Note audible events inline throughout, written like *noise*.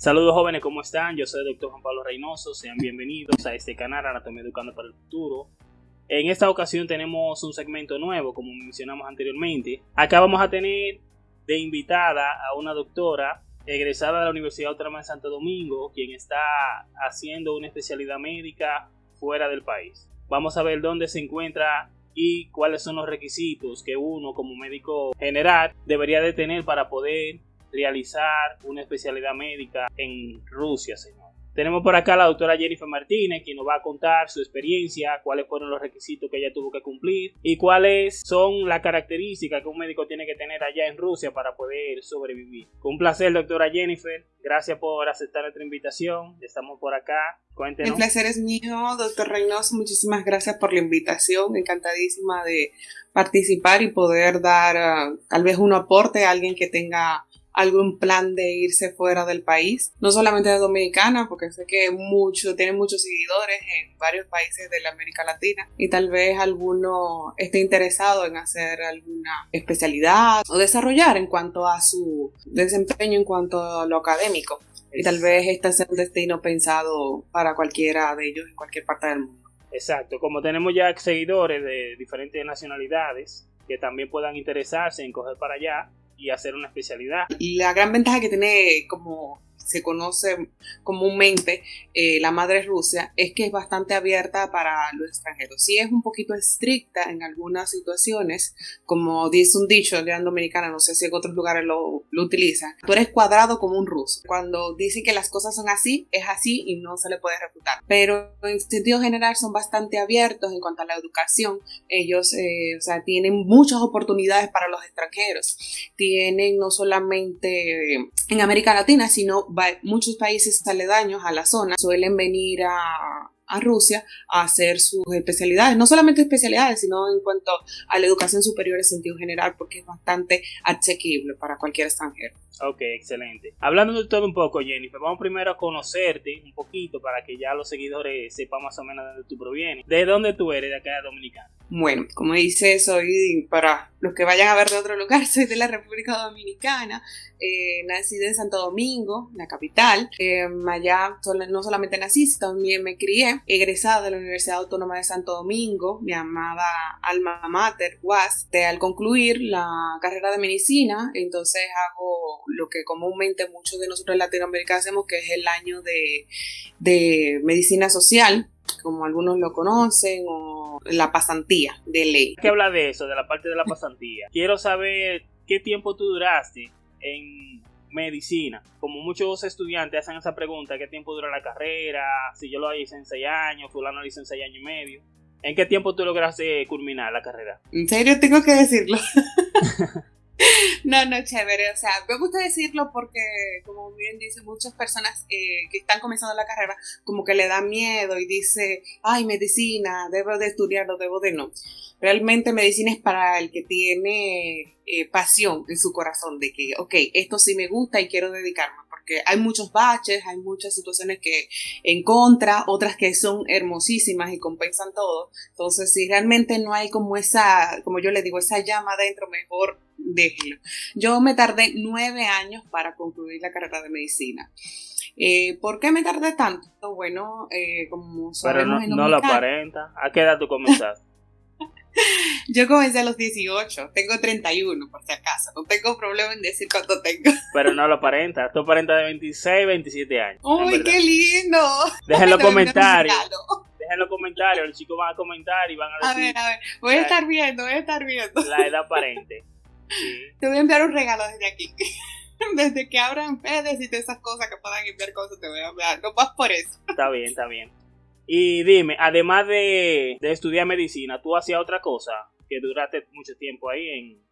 Saludos jóvenes, ¿cómo están? Yo soy el doctor Juan Pablo Reynoso, sean bienvenidos a este canal Anatomía Educando para el Futuro. En esta ocasión tenemos un segmento nuevo, como mencionamos anteriormente. Acá vamos a tener de invitada a una doctora egresada de la Universidad Autónoma de Santo Domingo, quien está haciendo una especialidad médica fuera del país. Vamos a ver dónde se encuentra y cuáles son los requisitos que uno como médico general debería de tener para poder realizar una especialidad médica en Rusia, señor. Tenemos por acá a la doctora Jennifer Martínez, quien nos va a contar su experiencia, cuáles fueron los requisitos que ella tuvo que cumplir y cuáles son las características que un médico tiene que tener allá en Rusia para poder sobrevivir. Un placer, doctora Jennifer. Gracias por aceptar nuestra invitación. Estamos por acá. Cuéntenos. El placer es mío, doctor Reynoso. Muchísimas gracias por la invitación. Encantadísima de participar y poder dar uh, tal vez un aporte a alguien que tenga algún plan de irse fuera del país, no solamente de Dominicana, porque sé que mucho, tienen muchos seguidores en varios países de la América Latina y tal vez alguno esté interesado en hacer alguna especialidad o desarrollar en cuanto a su desempeño en cuanto a lo académico. Y tal vez este sea un destino pensado para cualquiera de ellos en cualquier parte del mundo. Exacto, como tenemos ya seguidores de diferentes nacionalidades que también puedan interesarse en coger para allá, y hacer una especialidad. La gran ventaja que tiene como se conoce comúnmente eh, la madre Rusia es que es bastante abierta para los extranjeros. Sí es un poquito estricta en algunas situaciones, como dice un dicho en dominicana, no sé si en otros lugares lo, lo utilizan. Tú eres cuadrado como un ruso. Cuando dicen que las cosas son así, es así y no se le puede refutar. Pero en sentido general son bastante abiertos en cuanto a la educación. Ellos, eh, o sea, tienen muchas oportunidades para los extranjeros. Tienen no solamente en América Latina, sino muchos países aledaños a la zona suelen venir a, a Rusia a hacer sus especialidades, no solamente especialidades, sino en cuanto a la educación superior en sentido general, porque es bastante asequible para cualquier extranjero. Ok, excelente. Hablando de todo un poco, Jennifer, vamos primero a conocerte un poquito para que ya los seguidores sepan más o menos de dónde tú provienes. ¿De dónde tú eres de acá de Dominicana? Bueno, como dice, soy, para los que vayan a ver de otro lugar, *laughs* soy de la República Dominicana, eh, nací en Santo Domingo, la capital. Eh, allá no solamente nací, sino también me crié, egresada de la Universidad Autónoma de Santo Domingo, mi amada alma mater, UAS. al concluir la carrera de medicina, entonces hago lo que comúnmente muchos de nosotros en Latinoamérica hacemos, que es el año de, de medicina social, como algunos lo conocen, o la pasantía de ley. ¿Qué habla de eso, de la parte de la pasantía? Quiero saber qué tiempo tú duraste en medicina. Como muchos estudiantes hacen esa pregunta, ¿qué tiempo dura la carrera? Si yo lo hice en seis años, fulano lo hizo en seis años y medio. ¿En qué tiempo tú lograste culminar la carrera? ¿En serio tengo que decirlo? *laughs* *laughs* No, no, chévere. O sea, me gusta decirlo porque, como bien dice, muchas personas eh, que están comenzando la carrera, como que le da miedo y dice, ay, medicina, debo de estudiarlo, debo de no. Realmente medicina es para el que tiene eh, pasión en su corazón de que, ok, esto sí me gusta y quiero dedicarme porque hay muchos baches, hay muchas situaciones que en contra, otras que son hermosísimas y compensan todo. Entonces, si realmente no hay como esa, como yo le digo, esa llama adentro, mejor déjelo. Yo me tardé nueve años para concluir la carrera de medicina. Eh, ¿Por qué me tardé tanto? Bueno, eh, como sabemos Pero no, no la aparenta. ¿A qué edad tú comenzaste? *laughs* Yo comencé a los 18, tengo 31 por si acaso, no tengo problema en decir cuánto tengo. *laughs* Pero no lo aparenta, tú aparentas de 26, 27 años. ¡Uy, qué lindo! Dejen los *laughs* comentarios. Dejen los comentarios, los chicos van a comentar y van a decir. A ver, a ver, voy a estar viendo, voy a estar viendo. La edad aparente. Te voy a enviar un regalo desde aquí. Desde que abran redes y todas esas cosas que puedan enviar cosas, te voy a enviar. No vas por eso. Está bien, está bien. Y dime, además de, de estudiar medicina, ¿tú hacías otra cosa que duraste mucho tiempo ahí en,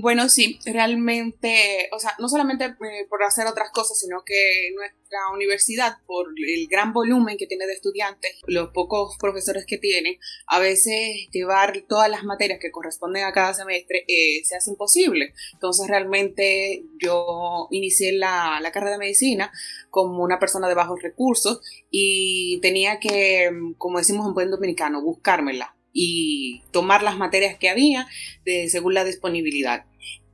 Bueno, sí, realmente, o sea, no solamente eh, por hacer otras cosas, sino que nuestra universidad, por el gran volumen que tiene de estudiantes, los pocos profesores que tiene, a veces llevar todas las materias que corresponden a cada semestre eh, se hace imposible. Entonces, realmente yo inicié la, la carrera de medicina como una persona de bajos recursos y tenía que, como decimos en buen dominicano, buscármela y tomar las materias que había de, según la disponibilidad.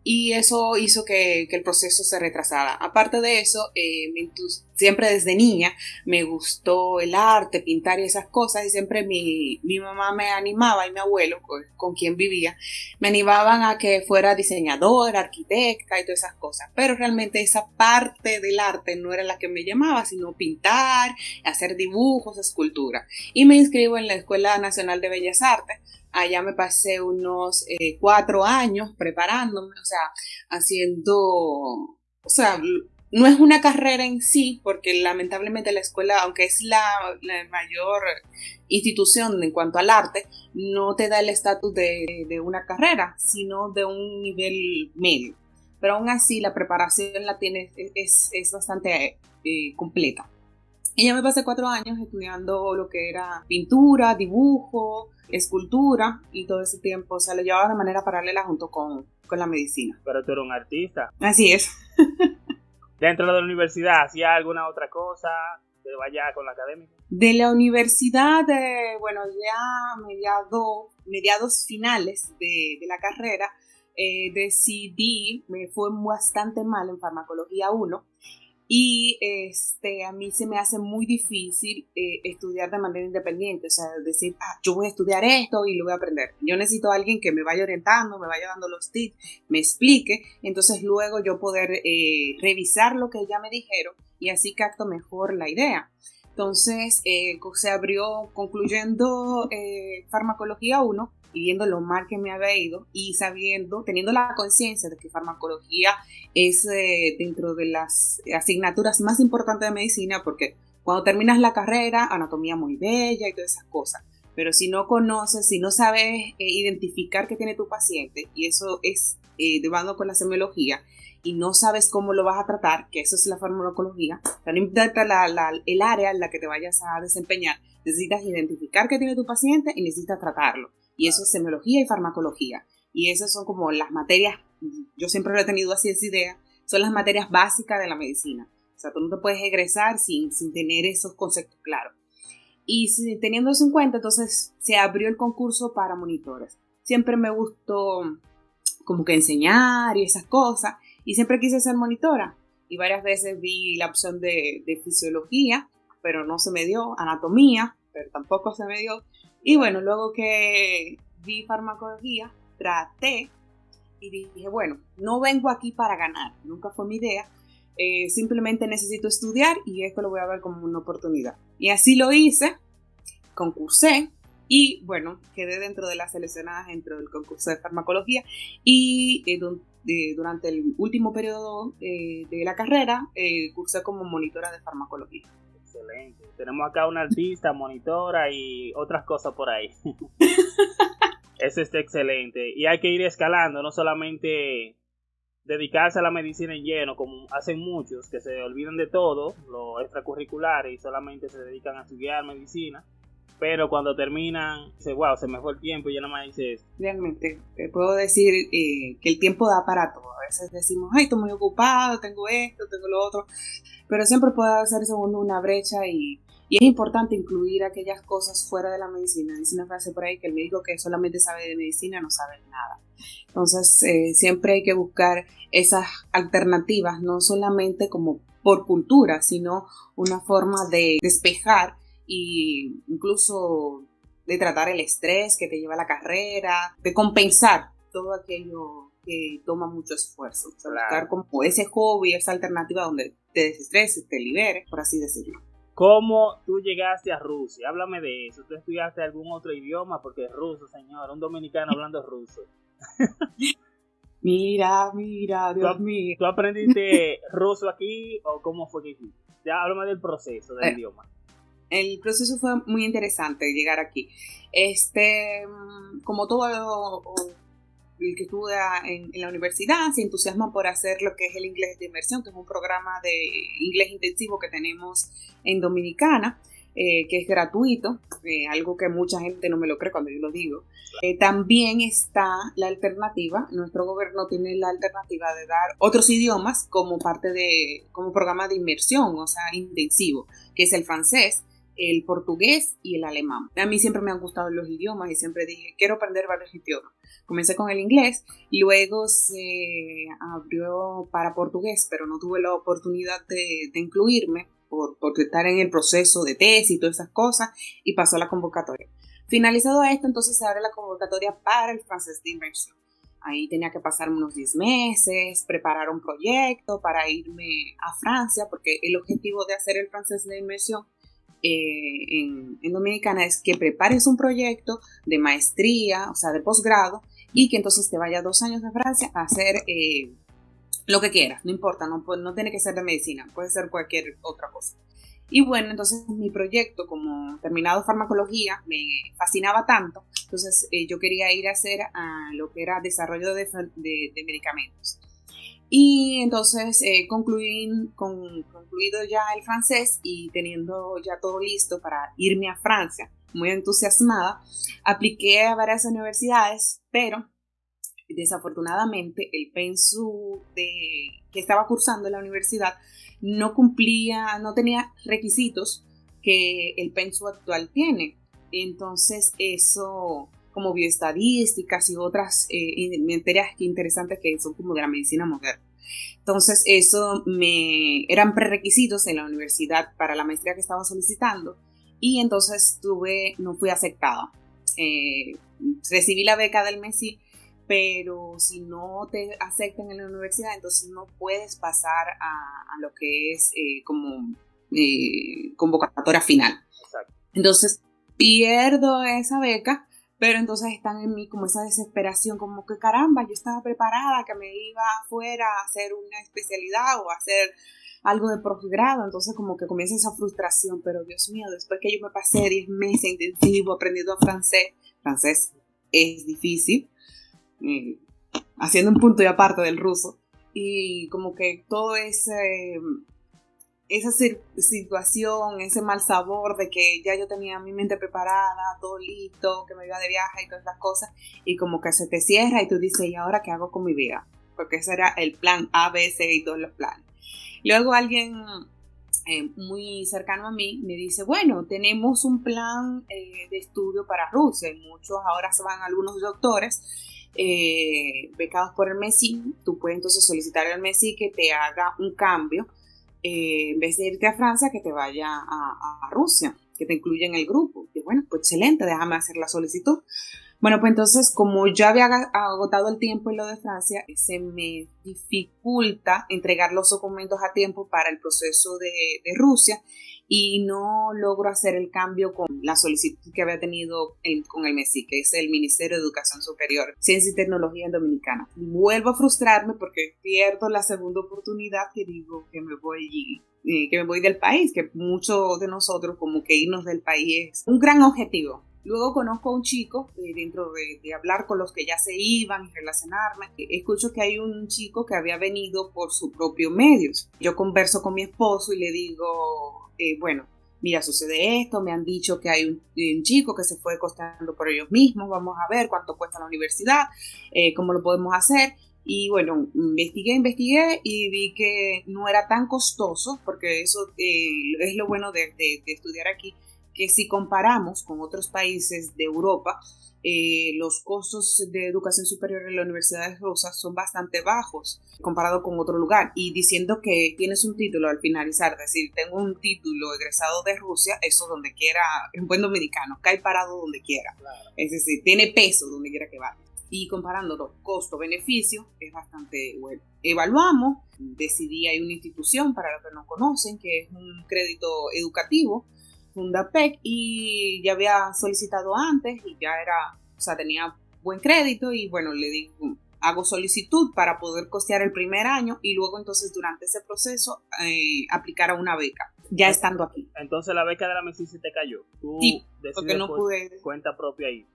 y eso hizo que, el proceso se retrasara. Aparte de eso, eh, siempre desde niña me gustó el arte, pintar y esas cosas y siempre mi, mamá me animaba y mi abuelo, con, quien vivía, me animaban a que fuera diseñadora, arquitecta y todas esas cosas. Pero realmente esa parte del arte no era la que me llamaba, sino pintar, hacer dibujos, escultura. Y me inscribo en la Escuela Nacional de Bellas Artes Allá me pasé unos eh, cuatro años preparándome, o sea, haciendo, o sea, no es una carrera en sí, porque lamentablemente la escuela, aunque es la, mayor institución en cuanto al arte, no te da el estatus de, una carrera, sino de un nivel medio. Pero aún así la preparación la tiene, es, bastante eh, completa. Y ya me pasé cuatro años estudiando lo que era pintura, dibujo, escultura y todo ese tiempo, o sea, lo llevaba de manera paralela junto con, la medicina. Pero tú eres un artista. Así es. *laughs* ¿Dentro de la universidad hacía alguna otra cosa? ¿Te vaya con la academia? De la universidad, eh, bueno, ya mediados, mediados finales de, la carrera, eh, decidí, me fue bastante mal en farmacología 1 y este, a mí se me hace muy difícil eh, estudiar de manera independiente, o sea, decir, ah, yo voy a estudiar esto y lo voy a aprender. Yo necesito a alguien que me vaya orientando, me vaya dando los tips, me explique, entonces luego yo poder eh, revisar lo que ya me dijeron y así capto mejor la idea. Entonces eh, se abrió, concluyendo farmacología 1, y viendo lo mal que me había ido y sabiendo, teniendo la conciencia de que farmacología es eh, dentro de las asignaturas más importantes de medicina porque cuando terminas la carrera, anatomía muy bella y todas esas cosas, pero si no conoces, si no sabes eh, identificar qué tiene tu paciente, y eso es eh, de bando con la semiología, y no sabes cómo lo vas a tratar, que eso es la farmacología, no importa el área en la que te vayas a desempeñar, necesitas identificar qué tiene tu paciente y necesitas tratarlo. Y eso es semiología y farmacología. Y esas son como las materias, yo siempre lo he tenido así esa idea, son las materias básicas de la medicina. O sea, tú no te puedes egresar sin, sin tener esos conceptos claros. Y teniendo eso en cuenta, entonces se abrió el concurso para monitores. Siempre me gustó como que enseñar y esas cosas. Y siempre quise ser monitora. Y varias veces vi la opción de, de fisiología, pero no se me dio. Anatomía, pero tampoco se me dio. Y bueno, luego que vi farmacología, traté y dije, bueno, no vengo aquí para ganar, nunca fue mi idea, eh, simplemente necesito estudiar y esto lo voy a ver como una oportunidad. Y así lo hice, concursé y bueno, quedé dentro de las seleccionadas dentro del concurso de farmacología y eh, durante el último periodo eh, de la carrera cursé como monitora de farmacología. Excelente. Tenemos acá una artista, monitora y otras cosas por ahí. *laughs* Eso está excelente. Y hay que ir escalando, no solamente dedicarse a la medicina en lleno, como hacen muchos, que se olvidan de todo, lo extracurricular, y solamente se dedican a estudiar medicina. Pero cuando terminan, dice, wow, se me fue el tiempo y ya nada más dices. Realmente, te puedo decir eh, que el tiempo da para todo. A veces decimos, ay, estoy muy ocupado, tengo esto, tengo lo otro pero siempre puede hacerse uno una brecha y, y, es importante incluir aquellas cosas fuera de la medicina. Dice una frase por ahí que el médico que solamente sabe de medicina no sabe nada. Entonces, eh, siempre hay que buscar esas alternativas, no solamente como por cultura, sino una forma de despejar e incluso de tratar el estrés que te lleva a la carrera, de compensar todo aquello que toma mucho esfuerzo. buscar como ese hobby, esa alternativa donde te desestreses, te liberes, por así decirlo. ¿Cómo tú llegaste a Rusia? Háblame de eso. ¿Tú estudiaste algún otro idioma? Porque es ruso, señor, un dominicano hablando ruso. *laughs* mira, mira, Dios mío. ¿Tú aprendiste *laughs* ruso aquí o cómo fue que hiciste? Ya háblame del proceso del eh, idioma. El proceso fue muy interesante llegar aquí. Este, como todo el que estudia en, la universidad se entusiasma por hacer lo que es el inglés de inmersión, que es un programa de inglés intensivo que tenemos en Dominicana. Eh, que es gratuito, eh, algo que mucha gente no me lo cree cuando yo lo digo. Eh, también está la alternativa, nuestro gobierno tiene la alternativa de dar otros idiomas como parte de, como programa de inmersión, o sea, intensivo, que es el francés, el portugués y el alemán. A mí siempre me han gustado los idiomas y siempre dije, quiero aprender varios idiomas. Comencé con el inglés, luego se abrió para portugués, pero no tuve la oportunidad de, incluirme por, por, estar en el proceso de tesis y todas esas cosas y pasó la convocatoria. Finalizado esto, entonces se abre la convocatoria para el francés de inmersión. Ahí tenía que pasar unos 10 meses, preparar un proyecto para irme a Francia, porque el objetivo de hacer el francés de inmersión eh, en, Dominicana es que prepares un proyecto de maestría, o sea, de posgrado, y que entonces te vaya dos años de Francia a hacer eh, lo que quieras, no importa, no, no tiene que ser de medicina, puede ser cualquier otra cosa. Y bueno, entonces mi proyecto, como terminado farmacología, me fascinaba tanto, entonces eh, yo quería ir a hacer a lo que era desarrollo de, de, medicamentos. Y entonces eh, concluí, con, concluido ya el francés y teniendo ya todo listo para irme a Francia, muy entusiasmada, apliqué a varias universidades, pero desafortunadamente el pensu que estaba cursando en la universidad no cumplía, no tenía requisitos que el pensu actual tiene. Entonces eso, como bioestadísticas y otras eh, materias interesantes que son como de la medicina moderna. Entonces eso me eran prerequisitos en la universidad para la maestría que estaba solicitando y entonces tuve, no fui aceptada. Eh, recibí la beca del MESI pero si no te aceptan en la universidad, entonces no puedes pasar a, lo que es eh, como eh, convocatoria final. Entonces pierdo esa beca, pero entonces están en mí como esa desesperación, como que caramba, yo estaba preparada, que me iba afuera a hacer una especialidad o a hacer algo de posgrado, entonces como que comienza esa frustración, pero Dios mío, después que yo me pasé 10 meses intensivo aprendiendo francés, francés es difícil, eh, haciendo un punto y aparte del ruso. Y como que todo ese, esa situación, ese mal sabor de que ya yo tenía mi mente preparada, todo listo, que me iba de viaje y todas las cosas, y como que se te cierra y tú dices, ¿y ahora qué hago con mi vida? Porque ese era el plan A, B, C y todos los planes. Luego alguien eh, muy cercano a mí me dice, bueno, tenemos un plan eh, de estudio para Rusia, muchos ahora se van algunos doctores eh, becados por el MESI, tú puedes entonces solicitar al MESI que te haga un cambio, eh, en vez de irte a Francia, que te vaya a, Rusia, que te incluya en el grupo. Y bueno, pues excelente, déjame hacer la solicitud. Bueno, pues entonces, como ya había agotado el tiempo en lo de Francia, se me dificulta entregar los documentos a tiempo para el proceso de, de Rusia y no logro hacer el cambio con la solicitud que había tenido con el MESI, que es el Ministerio de Educación Superior, Ciencia y Tecnología en Dominicana. Vuelvo a frustrarme porque pierdo la segunda oportunidad que digo que me voy eh, que me voy del país, que muchos de nosotros como que irnos del país es un gran objetivo. Luego conozco a un chico, eh, dentro de, de, hablar con los que ya se iban y relacionarme, escucho que hay un chico que había venido por sus propios medios. Yo converso con mi esposo y le digo, eh, bueno, mira, sucede esto, me han dicho que hay un, chico que se fue costando por ellos mismos, vamos a ver cuánto cuesta la universidad, eh, cómo lo podemos hacer. Y bueno, investigué, investigué y vi que no era tan costoso, porque eso eh, es lo bueno de estudiar aquí, que si comparamos con otros países de Europa, eh, los costos de educación superior en la Universidad de Rosas son bastante bajos comparado con otro lugar. Y diciendo que tienes un título al finalizar, es decir, tengo un título egresado de Rusia, eso donde quiera, en buen dominicano, cae parado donde quiera. Es decir, tiene peso donde quiera que vaya. Y comparando costo-beneficio, es bastante bueno. Evaluamos, decidí, hay una institución, para los que no conocen, que es un crédito educativo, Fundapec y ya había solicitado antes y ya era, o sea, tenía buen crédito y bueno, le digo, hago solicitud para poder costear el primer año y luego entonces durante ese proceso eh, aplicar a una beca, ya estando aquí. Entonces la beca de la MESI se te cayó. Tú sí, porque no pude. Cuenta propia ahí.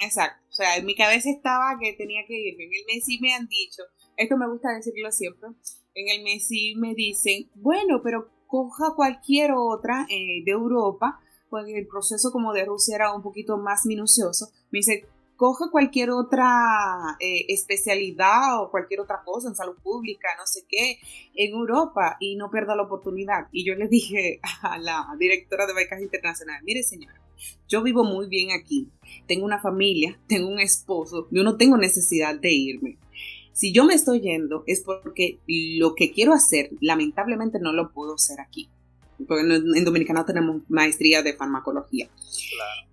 Exacto, o sea, en mi cabeza estaba que tenía que irme. En el MESI me han dicho, esto me gusta decirlo siempre, en el MESI me dicen, bueno, pero coja cualquier otra eh, de Europa, porque el proceso como de Rusia era un poquito más minucioso, me dice, coge cualquier otra eh, especialidad o cualquier otra cosa en salud pública, no sé qué, en Europa y no pierda la oportunidad. Y yo le dije a la directora de becas internacionales, mire señora, yo vivo muy bien aquí, tengo una familia, tengo un esposo, yo no tengo necesidad de irme. Si yo me estoy yendo es porque lo que quiero hacer, lamentablemente no lo puedo hacer aquí porque en Dominicana tenemos maestría de farmacología.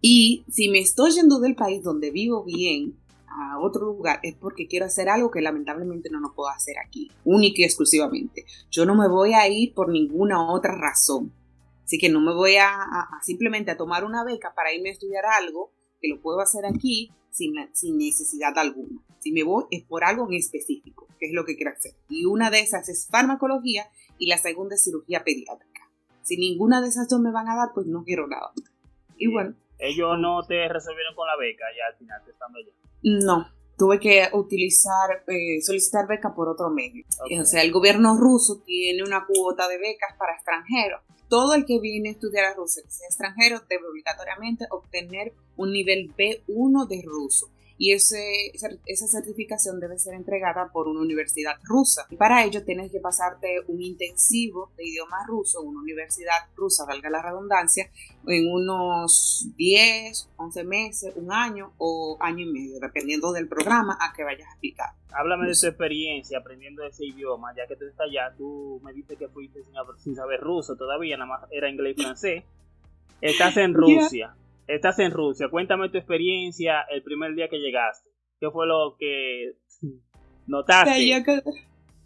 Y si me estoy yendo del país donde vivo bien a otro lugar es porque quiero hacer algo que lamentablemente no lo puedo hacer aquí, única y exclusivamente. Yo no me voy a ir por ninguna otra razón. Así que no me voy a, simplemente a tomar una beca para irme a estudiar algo que lo puedo hacer aquí sin, sin necesidad alguna. Si me voy es por algo en específico, que es lo que quiero hacer. Y una de esas es farmacología y la segunda es cirugía pediátrica. Si ninguna de esas dos me van a dar, pues no quiero nada. Y bueno. Ellos no te resolvieron con la beca ya al final estando allá. No, tuve que utilizar, eh, solicitar beca por otro medio. O sea, el gobierno ruso tiene una cuota de becas para extranjeros. Todo el que viene a estudiar a Rusia, que sea extranjero, debe obligatoriamente obtener un nivel B1 de ruso y ese, esa certificación debe ser entregada por una universidad rusa. Y para ello tienes que pasarte un intensivo de idioma ruso, una universidad rusa, valga la redundancia, en unos 10, 11 meses, un año o año y medio, dependiendo del programa a que vayas a aplicar. Háblame de tu experiencia aprendiendo ese idioma, ya que tú estás allá, tú me dices que fuiste sin, saber ruso todavía, nada más era inglés y francés. Estás en Rusia estás en Rusia, cuéntame tu experiencia el primer día que llegaste. ¿Qué fue lo que *laughs* notaste? yo,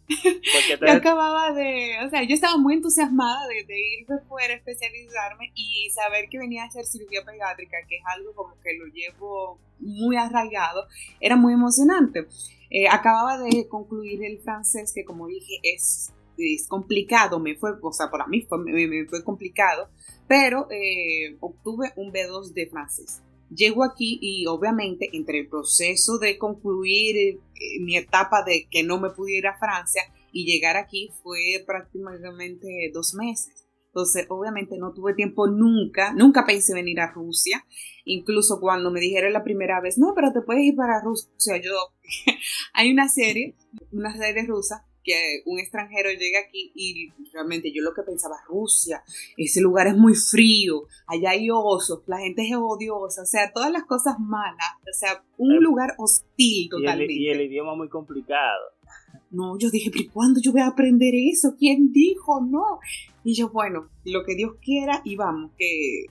*laughs* acababa de, o sea, yo estaba muy entusiasmada de, irme fuera a especializarme y saber que venía a hacer cirugía pediátrica, que es algo como que lo llevo muy arraigado, era muy emocionante. Eh, acababa de concluir el francés, que como dije es, es complicado, me fue, o sea, para mí fue, me fue complicado pero eh, obtuve un B2 de francés. Llego aquí y obviamente entre el proceso de concluir eh, mi etapa de que no me pudiera Francia y llegar aquí fue prácticamente dos meses. Entonces, obviamente no tuve tiempo nunca, nunca pensé venir a Rusia. Incluso cuando me dijeron la primera vez, no, pero te puedes ir para Rusia. Yo, *laughs* hay una serie, una serie rusa que un extranjero llega aquí y realmente yo lo que pensaba, Rusia, ese lugar es muy frío, allá hay osos, la gente es odiosa, o sea, todas las cosas malas, o sea, un lugar hostil totalmente. Y el, idioma muy complicado. No, yo dije, pero ¿cuándo yo voy a aprender eso? ¿Quién dijo? No. Y yo, bueno, lo que Dios quiera y vamos, que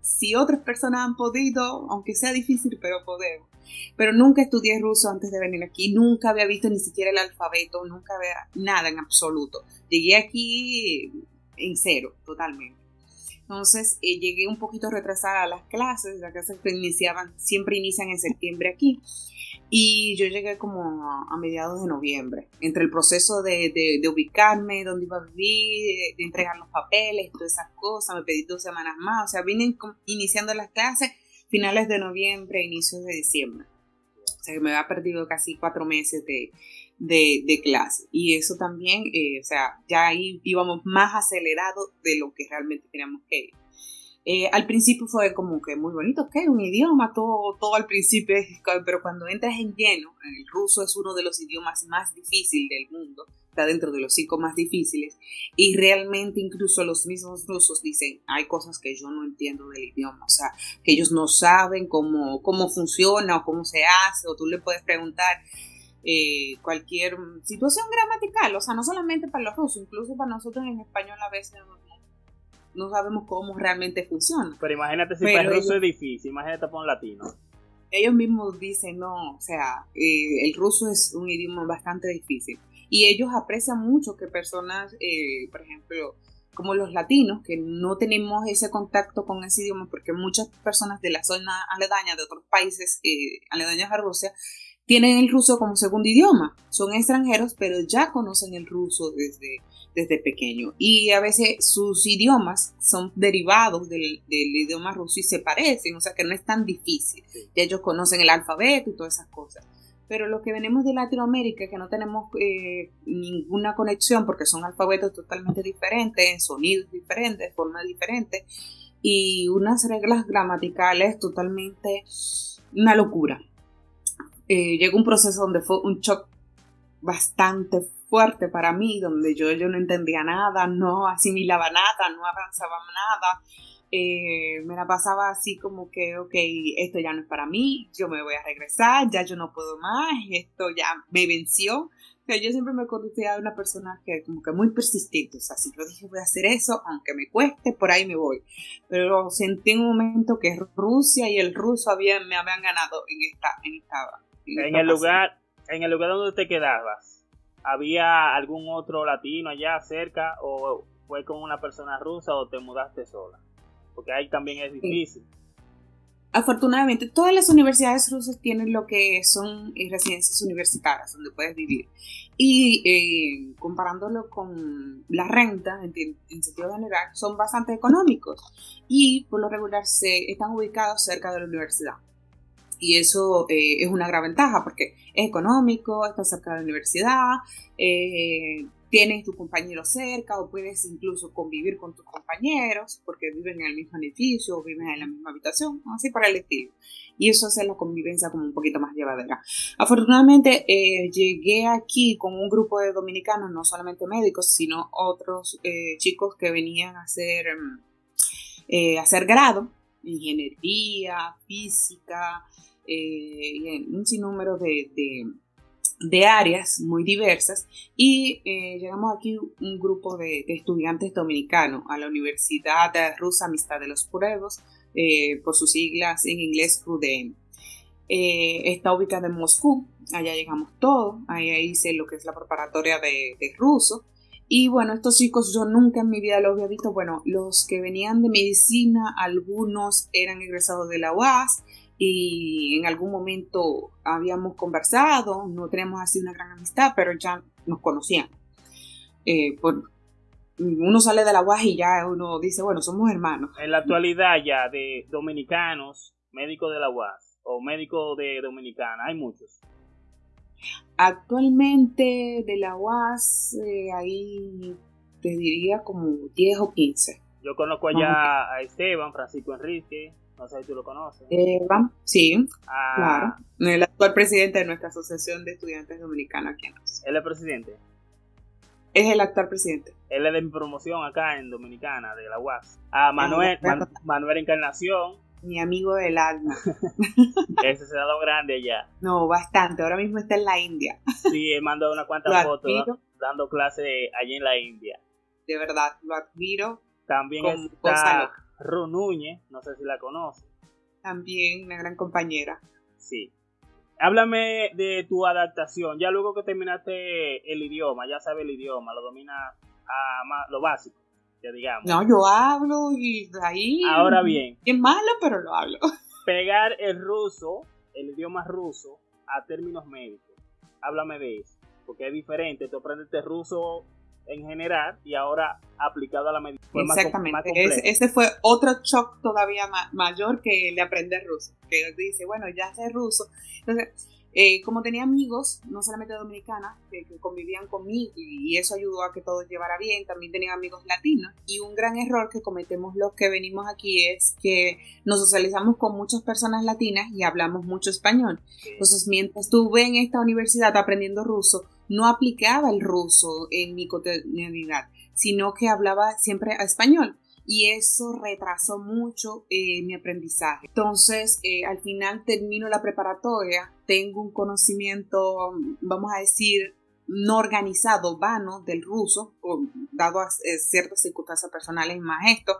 si otras personas han podido, aunque sea difícil, pero podemos. Pero nunca estudié ruso antes de venir aquí, nunca había visto ni siquiera el alfabeto, nunca había nada en absoluto. Llegué aquí en cero, totalmente. Entonces eh, llegué un poquito retrasada a las clases, las clases que iniciaban, siempre inician en septiembre aquí. Y yo llegué como a, mediados de noviembre, entre el proceso de, de, ubicarme, dónde iba a vivir, de, entregar los papeles, todas esas cosas, me pedí dos semanas más, o sea, vine iniciando las clases finales de noviembre, inicios de diciembre. O sea, que me había perdido casi cuatro meses de, de, clase. Y eso también, eh, o sea, ya ahí íbamos más acelerados de lo que realmente teníamos que ir. Eh, al principio fue como que muy bonito, ok, un idioma, todo, todo al principio, pero cuando entras en lleno, el ruso es uno de los idiomas más difíciles del mundo, está dentro de los cinco más difíciles y realmente incluso los mismos rusos dicen, hay cosas que yo no entiendo del idioma, o sea, que ellos no saben cómo, cómo funciona o cómo se hace, o tú le puedes preguntar eh, cualquier situación gramatical, o sea, no solamente para los rusos, incluso para nosotros en español a veces no, sabemos cómo realmente funciona. Pero imagínate si para el ruso es difícil, imagínate para un latino ellos mismos dicen, no, o sea, eh, el ruso es un idioma bastante difícil. Y ellos aprecian mucho que personas, eh, por ejemplo, como los latinos, que no tenemos ese contacto con ese idioma, porque muchas personas de la zona aledaña, de otros países eh, aledaños a Rusia, tienen el ruso como segundo idioma. Son extranjeros, pero ya conocen el ruso desde, desde pequeño. Y a veces sus idiomas son derivados del, del idioma ruso y se parecen, o sea que no es tan difícil. Ya ellos conocen el alfabeto y todas esas cosas pero los que venimos de Latinoamérica, que no tenemos eh, ninguna conexión porque son alfabetos totalmente diferentes, sonidos diferentes, formas diferentes y unas reglas gramaticales totalmente una locura. eh, llegó un proceso donde fue un shock bastante fuerte para mí, donde yo, yo no entendía nada, no asimilaba nada, no avanzaba nada. Eh, me la pasaba así como que, ok, esto ya no es para mí, yo me voy a regresar, ya yo no puedo más, esto ya me venció. Yo siempre me conocía de una persona que como que muy persistente, o sea, si yo dije voy a hacer eso, aunque me cueste, por ahí me voy. Pero sentí en un momento que Rusia y el ruso habían, me habían ganado en esta... En, esta, en, el lugar, en el lugar donde te quedabas, ¿había algún otro latino allá cerca o fue con una persona rusa o te mudaste sola? Porque ahí también es difícil. Afortunadamente, todas las universidades rusas tienen lo que son eh, residencias universitarias donde puedes vivir. Y eh, comparándolo con la renta, en, sentido general, son bastante económicos. Y por lo regular se están ubicados cerca de la universidad. Y eso eh, es una gran ventaja porque es económico, está cerca de la universidad, tienes tu compañero cerca o puedes incluso convivir con tus compañeros porque viven en el mismo edificio o viven en la misma habitación, así para el estilo. Y eso hace la convivencia como un poquito más llevadera. Afortunadamente eh, llegué aquí con un grupo de dominicanos, no solamente médicos, sino otros eh, chicos que venían a hacer, mm, eh, hacer grado, ingeniería, física, y un sinnúmero de de áreas muy diversas y eh, llegamos aquí un grupo de, estudiantes dominicanos a la Universidad Rusa Amistad de los Pueblos, eh, por sus siglas en inglés RUDEM. Eh, está ubicada en Moscú, allá llegamos todos, ahí hice lo que es la preparatoria de, de ruso. Y bueno, estos chicos yo nunca en mi vida los había visto. Bueno, los que venían de medicina, algunos eran egresados de la UAS, y en algún momento habíamos conversado, no tenemos así una gran amistad, pero ya nos conocían. Eh, uno sale de la UAS y ya uno dice, bueno, somos hermanos. En la actualidad ya de dominicanos, médicos de la UAS o médicos de Dominicana, hay muchos. Actualmente de la UAS eh, ahí te diría como 10 o 15. Yo conozco allá a Esteban, Francisco Enrique, no sé si tú lo conoces. Eva, sí, ah. claro. El actual presidente de nuestra Asociación de Estudiantes Dominicanos aquí en ¿Él es presidente? Es el actual presidente. Él es de mi promoción acá en Dominicana, de la UAS. Ah, Manuel, Manuel Encarnación. Mi amigo del alma. *laughs* Ese se ha dado grande allá. No, bastante. Ahora mismo está en la India. Sí, él mandó unas cuantas fotos dando clase allí en la India. De verdad, lo admiro. También está Ru Núñez, no sé si la conoce. También una gran compañera. Sí. Háblame de tu adaptación. Ya luego que terminaste el idioma, ya sabes el idioma, lo dominas a lo básico, que digamos. No, yo hablo y ahí. Ahora bien. Es malo, pero lo hablo. Pegar el ruso, el idioma ruso, a términos médicos. Háblame de eso. Porque es diferente. Tú aprendes ruso en general y ahora aplicado a la medicina. Exactamente. ese fue otro shock todavía mayor que el de aprender ruso. Que dice, bueno, ya sé ruso. Entonces, eh, como tenía amigos, no solamente dominicanas, que, convivían conmigo y eso ayudó a que todo llevara bien, también tenía amigos latinos. Y un gran error que cometemos los que venimos aquí es que nos socializamos con muchas personas latinas y hablamos mucho español. Entonces, mientras estuve en esta universidad aprendiendo ruso, no aplicaba el ruso en mi cotidianidad, sino que hablaba siempre español y eso retrasó mucho eh, mi aprendizaje. Entonces, eh, al final termino la preparatoria, tengo un conocimiento, vamos a decir, no organizado, vano del ruso, dado a eh, ciertas circunstancias personales más esto,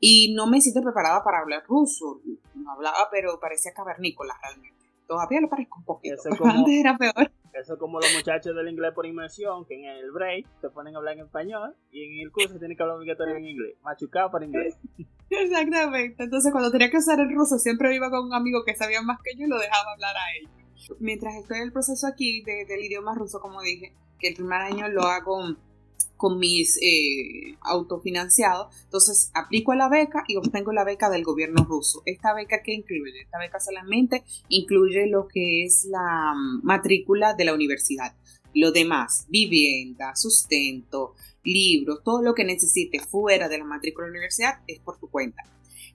y no me siento preparada para hablar ruso. No hablaba, pero parecía cavernícola realmente. Todavía lo parezco un poquito, *laughs* antes era peor. Eso es como los muchachos del inglés por inmersión, que en el break se ponen a hablar en español y en el curso tienen que hablar obligatorio en inglés, machucado por inglés. *laughs* Exactamente. Entonces, cuando tenía que usar el ruso, siempre iba con un amigo que sabía más que yo y lo dejaba hablar a ellos. Mientras estoy en el proceso aquí del idioma ruso, como dije, que el primer año lo hago con mis eh, autofinanciados. Entonces aplico a la beca y obtengo la beca del gobierno ruso. ¿Esta beca qué incluye? Esta beca solamente incluye lo que es la mm, matrícula de la universidad. Lo demás, vivienda, sustento, libros, todo lo que necesites fuera de la matrícula de la universidad es por tu cuenta.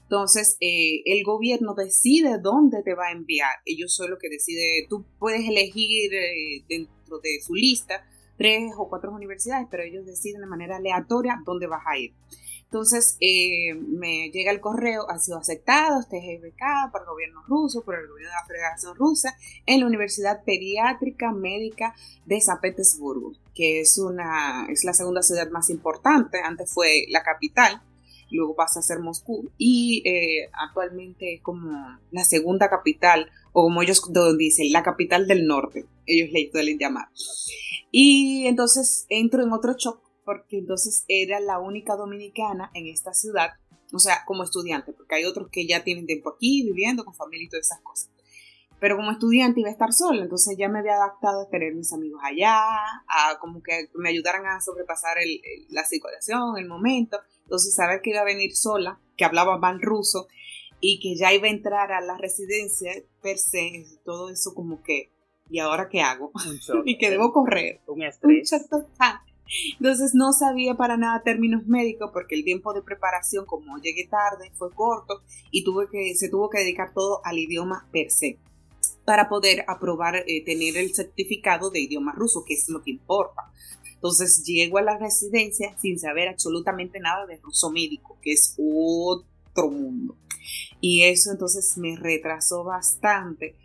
Entonces, eh, el gobierno decide dónde te va a enviar. Ellos son los que decide, tú puedes elegir eh, dentro de su lista tres o cuatro universidades, pero ellos deciden de manera aleatoria dónde vas a ir. Entonces eh, me llega el correo, ha sido aceptado, este es becado por el gobierno ruso, por el gobierno de la Federación Rusa, en la Universidad Pediátrica Médica de San Petersburgo, que es, una, es la segunda ciudad más importante, antes fue la capital, luego pasa a ser Moscú, y eh, actualmente es como la segunda capital, o como ellos dicen, la capital del norte, ellos le suelen llamar. Y entonces entro en otro shock porque entonces era la única dominicana en esta ciudad, o sea, como estudiante, porque hay otros que ya tienen tiempo aquí, viviendo con familia y todas esas cosas. Pero como estudiante iba a estar sola, entonces ya me había adaptado a tener mis amigos allá, a como que me ayudaran a sobrepasar la situación, el momento. Entonces saber que iba a venir sola, que hablaba mal ruso y que ya iba a entrar a la residencia per se, todo eso como que, ¿y ahora qué hago? *laughs* y que debo correr. Un estrés. Un entonces no sabía para nada términos médicos porque el tiempo de preparación, como llegué tarde, fue corto y tuve que, se tuvo que dedicar todo al idioma per se para poder aprobar, eh, tener el certificado de idioma ruso, que es lo que importa. Entonces llego a la residencia sin saber absolutamente nada de ruso médico, que es otro mundo. Y eso entonces me retrasó bastante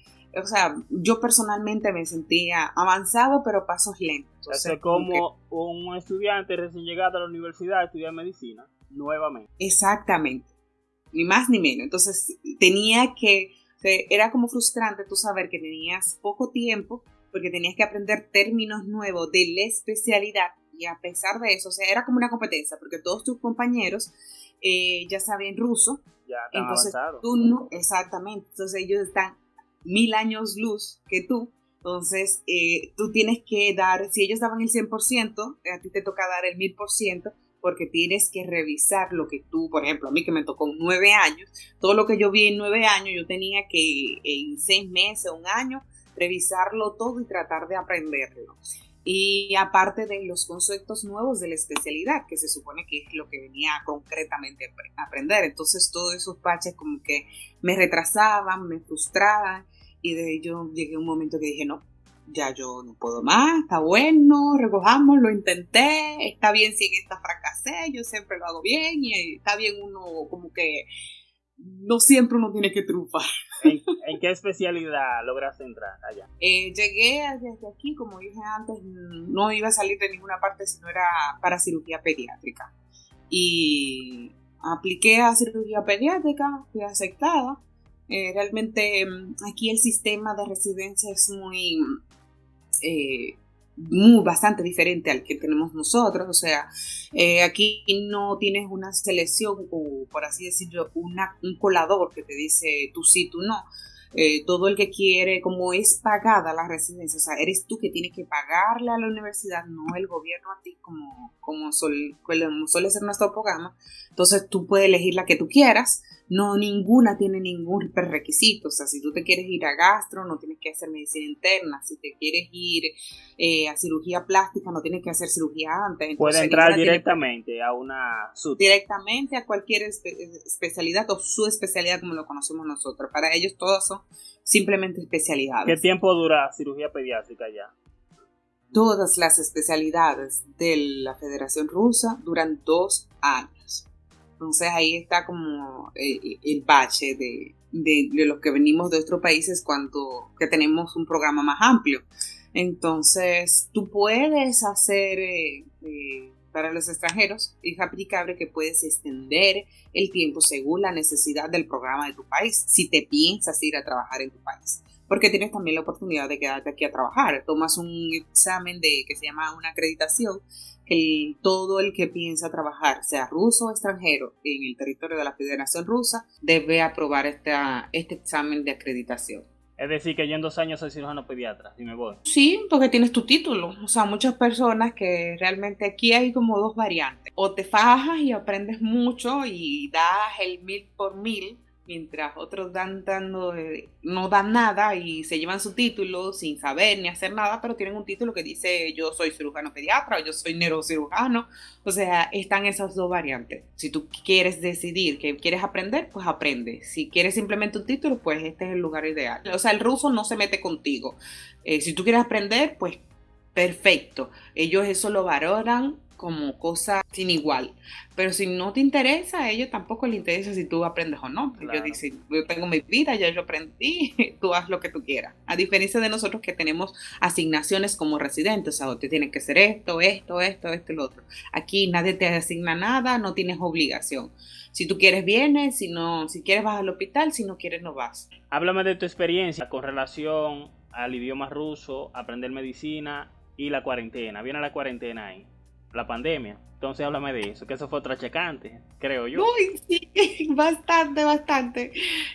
o sea, yo personalmente me sentía avanzado, pero pasos lentos. O como un estudiante recién llegado a la universidad a estudiar medicina, nuevamente. Exactamente, ni más ni menos. Entonces, tenía que, era como frustrante tú saber que tenías poco tiempo, porque tenías que aprender términos nuevos de la especialidad, y a pesar de eso, o sea, era como una competencia, porque todos tus compañeros eh, ya saben ruso. Ya, entonces tú no, exactamente. Entonces ellos están mil años luz que tú. Entonces, eh, tú tienes que dar, si ellos daban el 100%, a ti te toca dar el 1000% porque tienes que revisar lo que tú, por ejemplo, a mí que me tocó nueve años, todo lo que yo vi en nueve años, yo tenía que en seis meses, un año, revisarlo todo y tratar de aprenderlo. Y aparte de los conceptos nuevos de la especialidad, que se supone que es lo que venía concretamente a aprender. Entonces todos esos baches como que me retrasaban, me frustraban y de yo llegué a un momento que dije, no, ya yo no puedo más, está bueno, recojamos, lo intenté, está bien si en esta fracasé, yo siempre lo hago bien y está bien uno como que no siempre uno tiene que triunfar. *laughs* ¿En, qué especialidad lograste entrar allá? Eh, llegué desde aquí, como dije antes, no iba a salir de ninguna parte si no era para cirugía pediátrica. Y apliqué a cirugía pediátrica, fui aceptada eh, realmente mm, aquí el sistema de residencia es muy, eh, muy bastante diferente al que tenemos nosotros. O sea, eh, aquí no tienes una selección o, por así decirlo, un colador que te dice tú sí, tú no. todo el que quiere, como es pagada la residencia, o sea, eres tú que tienes que pagarle a la universidad, no el gobierno a ti, como, como, como suele ser nuestro programa. Entonces tú puedes elegir la que tú quieras no ninguna tiene ningún requisito. O sea, si tú te quieres ir a gastro, no tienes que hacer medicina interna. Si te quieres ir eh, a cirugía plástica, no tienes que hacer cirugía antes. Puede entrar directamente a una Directamente a cualquier especialidad o su especialidad como lo conocemos nosotros. Para ellos todos son simplemente especialidades. ¿Qué tiempo dura cirugía pediátrica ya? Todas las especialidades de la Federación Rusa duran dos años. Entonces ahí está como eh, el bache de, los que venimos de otros países cuando que tenemos un programa más amplio. Entonces tú puedes hacer eh, eh, para los extranjeros, es aplicable que puedes extender el tiempo según la necesidad del programa de tu país, si te piensas ir a trabajar en tu país porque tienes también la oportunidad de quedarte aquí a trabajar. Tomas un examen de que se llama una acreditación que todo el que piensa trabajar, sea ruso o extranjero, en el territorio de la Federación Rusa, debe aprobar esta, este examen de acreditación. Es decir, que yo en dos años soy cirujano pediatra, si me voy. Sí, porque tienes tu título. O sea, muchas personas que realmente aquí hay como dos variantes. O te fajas y aprendes mucho y das el mil por mil, mientras otros dan dando, no dan nada y se llevan su título sin saber ni hacer nada, pero tienen un título que dice yo soy cirujano pediatra o yo soy neurocirujano. O sea, están esas dos variantes. Si tú quieres decidir que quieres aprender, pues aprende. Si quieres simplemente un título, pues este es el lugar ideal. O sea, el ruso no se mete contigo. Eh, si tú quieres aprender, pues perfecto. Ellos eso lo valoran como cosa sin igual. Pero si no te interesa, a ellos tampoco les interesa si tú aprendes o no. Yo dicen, yo tengo mi vida, ya yo aprendí, *laughs* tú haz lo que tú quieras. A diferencia de nosotros que tenemos asignaciones como residentes, o sea, te tienes que hacer esto, esto, esto, esto y lo otro. Aquí nadie te asigna nada, no tienes obligación. Si tú quieres, vienes, si no, si quieres vas al hospital, si no quieres, no vas. Háblame de tu experiencia con relación al idioma ruso, aprender medicina y la cuarentena. Viene la cuarentena ahí la pandemia. Entonces háblame de eso, que eso fue otra checante, creo yo. Uy, sí, *laughs* bastante, bastante.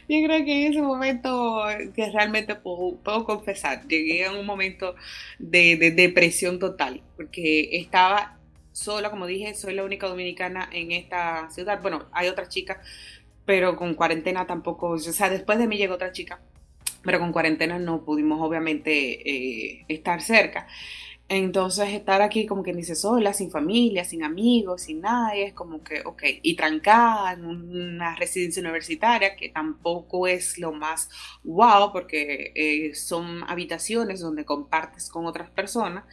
Yo creo que en ese momento, que realmente puedo, confesar, llegué a un momento de, depresión total, porque estaba sola, como dije, soy la única dominicana en esta ciudad. Bueno, hay otra chica, pero con cuarentena tampoco, o sea, después de mí llegó otra chica, pero con cuarentena no pudimos obviamente eh, estar cerca. Entonces estar aquí como que dice sola, sin familia, sin amigos, sin nadie, es como que, ok, y trancada en una residencia universitaria que tampoco es lo más wow porque eh, son habitaciones donde compartes con otras personas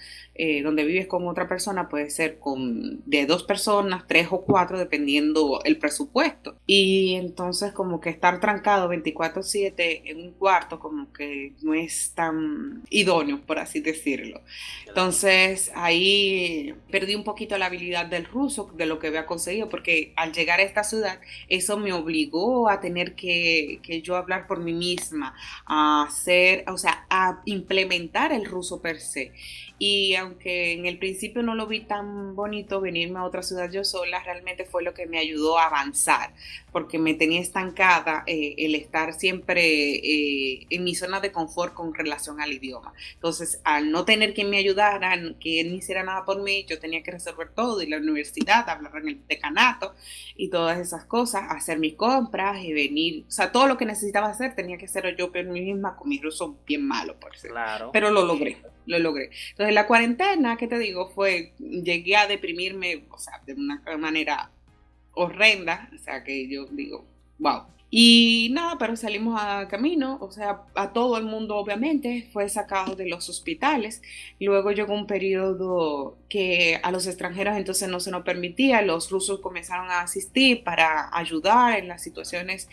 eh, donde vives con otra persona puede ser con de dos personas, tres o cuatro, dependiendo el presupuesto. Y entonces como que estar trancado 24/7 en un cuarto como que no es tan idóneo, por así decirlo. Entonces ahí perdí un poquito la habilidad del ruso, de lo que había conseguido, porque al llegar a esta ciudad, eso me obligó a tener que, que yo hablar por mí misma, a hacer, o sea, a implementar el ruso per se. Y aunque en el principio no lo vi tan bonito venirme a otra ciudad yo sola, realmente fue lo que me ayudó a avanzar, porque me tenía estancada eh, el estar siempre eh, en mi zona de confort con relación al idioma. Entonces, al no tener quien me ayudara, que él no hiciera nada por mí, yo tenía que resolver todo, y la universidad, hablar en el decanato y todas esas cosas, hacer mis compras y venir, o sea, todo lo que necesitaba hacer tenía que hacerlo yo por mí misma con mi ruso bien malo, por ser. Claro. Pero lo logré, lo logré. Entonces, la cuarentena, ¿qué te digo? Fue, llegué a deprimirme, o sea, de una manera horrenda, o sea, que yo digo, wow. Y nada, pero salimos a camino, o sea, a todo el mundo obviamente fue sacado de los hospitales. Luego llegó un periodo que a los extranjeros entonces no se nos permitía, los rusos comenzaron a asistir para ayudar en las situaciones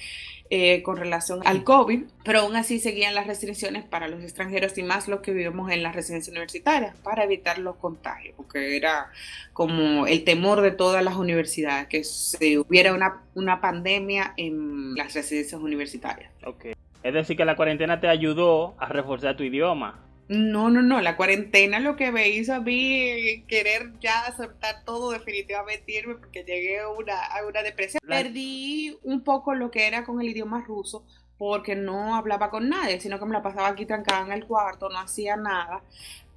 eh, con relación al COVID, pero aún así seguían las restricciones para los extranjeros y más los que vivimos en las residencias universitarias para evitar los contagios, porque era como el temor de todas las universidades, que se hubiera una, una pandemia en las residencias universitarias. Okay. Es decir, que la cuarentena te ayudó a reforzar tu idioma. No, no, no, la cuarentena lo que me hizo a mí querer ya soltar todo definitivamente irme porque llegué a una, a una depresión. Perdí un poco lo que era con el idioma ruso porque no hablaba con nadie, sino que me la pasaba aquí trancada en el cuarto, no hacía nada,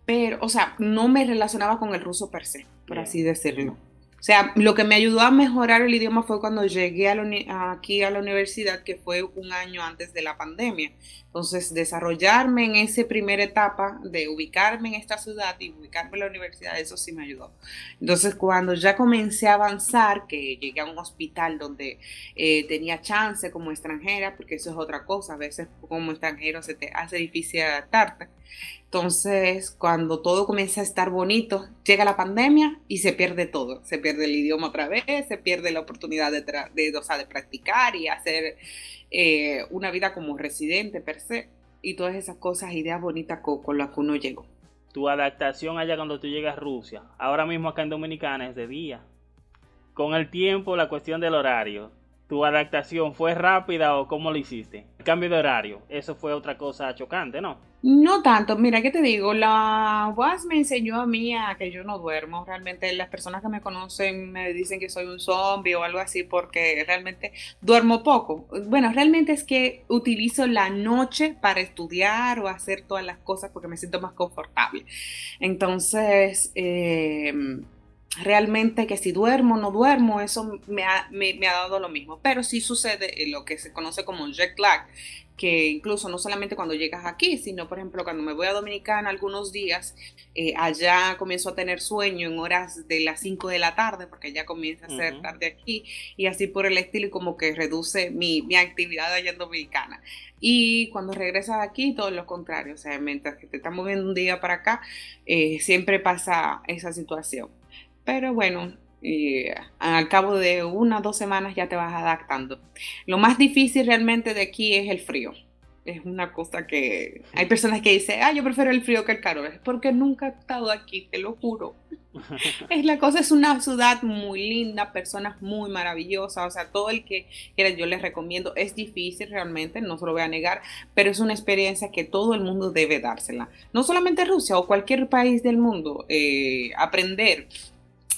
pero, o sea, no me relacionaba con el ruso per se, por así decirlo. O sea, lo que me ayudó a mejorar el idioma fue cuando llegué a aquí a la universidad, que fue un año antes de la pandemia. Entonces, desarrollarme en esa primera etapa de ubicarme en esta ciudad y ubicarme en la universidad, eso sí me ayudó. Entonces, cuando ya comencé a avanzar, que llegué a un hospital donde eh, tenía chance como extranjera, porque eso es otra cosa, a veces como extranjero se te hace difícil adaptarte. Entonces, cuando todo comienza a estar bonito, llega la pandemia y se pierde todo. Se pierde el idioma otra vez, se pierde la oportunidad de, de, de practicar y hacer eh, una vida como residente per se y todas esas cosas, ideas bonitas con, con las que uno llegó. Tu adaptación allá cuando tú llegas a Rusia, ahora mismo acá en Dominicana es de día. Con el tiempo, la cuestión del horario, ¿tu adaptación fue rápida o cómo lo hiciste? El cambio de horario, eso fue otra cosa chocante, ¿no? No tanto, mira, ¿qué te digo? La UAS me enseñó a mí a que yo no duermo. Realmente las personas que me conocen me dicen que soy un zombie o algo así porque realmente duermo poco. Bueno, realmente es que utilizo la noche para estudiar o hacer todas las cosas porque me siento más confortable. Entonces, eh, realmente que si duermo o no duermo, eso me ha, me, ha, dado lo mismo. Pero sí sucede lo que se conoce como jet lag, que incluso no solamente cuando llegas aquí, sino por ejemplo cuando me voy a Dominicana algunos días, eh, allá comienzo a tener sueño en horas de las 5 de la tarde, porque ya comienza a ser tarde aquí, y así por el estilo, y como que reduce mi, mi actividad allá en Dominicana. Y cuando regresas aquí, todo lo contrario, o sea, mientras que te estás moviendo un día para acá, eh, siempre pasa esa situación. Pero bueno, al cabo de una o dos semanas ya te vas adaptando. Lo más difícil realmente de aquí es el frío. Es una cosa que hay personas que dicen, ah, yo prefiero el frío que el calor. Es porque nunca he estado aquí, te lo juro. *laughs* es la cosa, es una ciudad muy linda, personas muy maravillosas. O sea, todo el que quiera, yo les recomiendo. Es difícil realmente, no se lo voy a negar, pero es una experiencia que todo el mundo debe dársela. No solamente Rusia o cualquier país del mundo, eh, aprender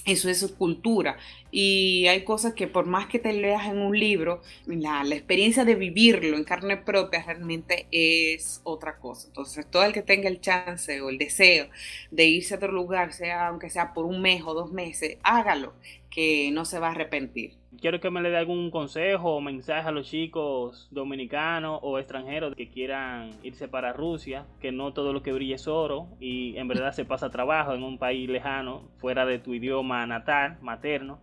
eso es su cultura. Y hay cosas que por más que te leas en un libro, la, experiencia de vivirlo en carne propia realmente es otra cosa. Entonces, todo el que tenga el chance o el deseo de irse a otro lugar, sea aunque sea por un mes o dos meses, hágalo, que no se va a arrepentir quiero que me le dé algún consejo o mensaje a los chicos dominicanos o extranjeros que quieran irse para Rusia, que no todo lo que brilla es oro y en verdad se pasa trabajo en un país lejano, fuera de tu idioma natal, materno.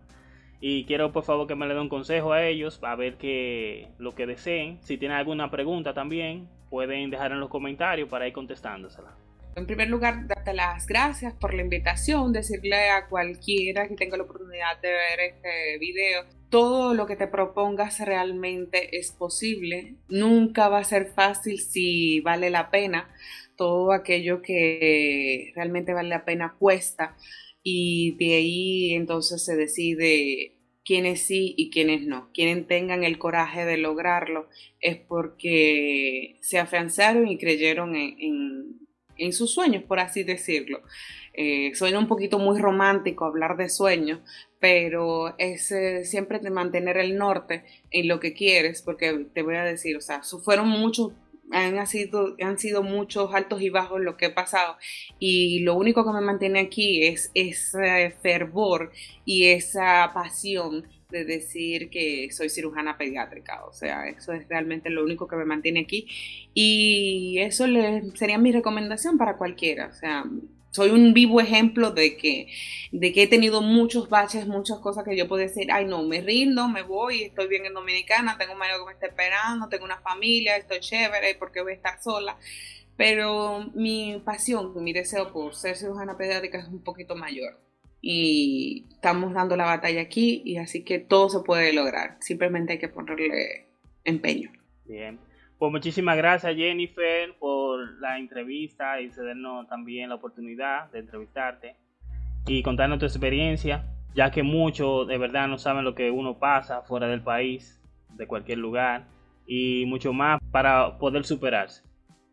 Y quiero por favor que me le dé un consejo a ellos, a ver que lo que deseen. Si tienen alguna pregunta también, pueden dejar en los comentarios para ir contestándosela. En primer lugar, darte las gracias por la invitación, decirle a cualquiera que tenga la oportunidad de ver este video, todo lo que te propongas realmente es posible. Nunca va a ser fácil si vale la pena. Todo aquello que realmente vale la pena cuesta y de ahí entonces se decide quiénes sí y quiénes no. Quienes tengan el coraje de lograrlo es porque se afianzaron y creyeron en en sus sueños, por así decirlo. Eh, suena un poquito muy romántico hablar de sueños, pero es siempre de mantener el norte en lo que quieres, porque te voy a decir, o sea, fueron muchos, han sido, han sido muchos altos y bajos lo que he pasado, y lo único que me mantiene aquí es ese fervor y esa pasión de decir que soy cirujana pediátrica, o sea, eso es realmente lo único que me mantiene aquí y eso le, sería mi recomendación para cualquiera, o sea, soy un vivo ejemplo de que, de que he tenido muchos baches, muchas cosas que yo puedo decir, ay no, me rindo, me voy, estoy bien en Dominicana, tengo un marido que me está esperando, tengo una familia, estoy chévere, porque voy a estar sola. Pero mi pasión, mi deseo por ser cirujana pediátrica es un poquito mayor y estamos dando la batalla aquí y así que todo se puede lograr. Simplemente hay que ponerle empeño. Bien. Pues muchísimas gracias Jennifer por la entrevista y cedernos también la oportunidad de entrevistarte y contarnos tu experiencia, ya que muchos de verdad no saben lo que uno pasa fuera del país, de cualquier lugar y mucho más para poder superarse.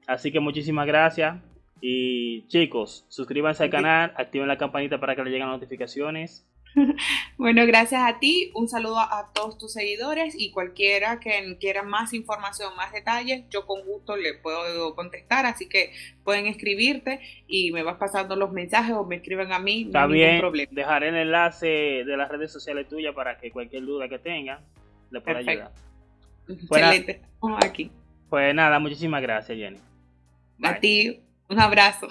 Así que muchísimas gracias y chicos, suscríbanse al canal, activen la campanita para que les lleguen notificaciones. *laughs* Bueno, gracias a ti, un saludo a todos tus seguidores y cualquiera que quiera más información, más detalles, yo con gusto le puedo contestar, así que pueden escribirte y me vas pasando los mensajes o me escriben a mí, no hay ningún problema. Dejaré el enlace de las redes sociales tuyas para que cualquier duda que tenga le pueda ayudar. Excelente, aquí. Pues nada, muchísimas gracias Jenny. A ti, un abrazo.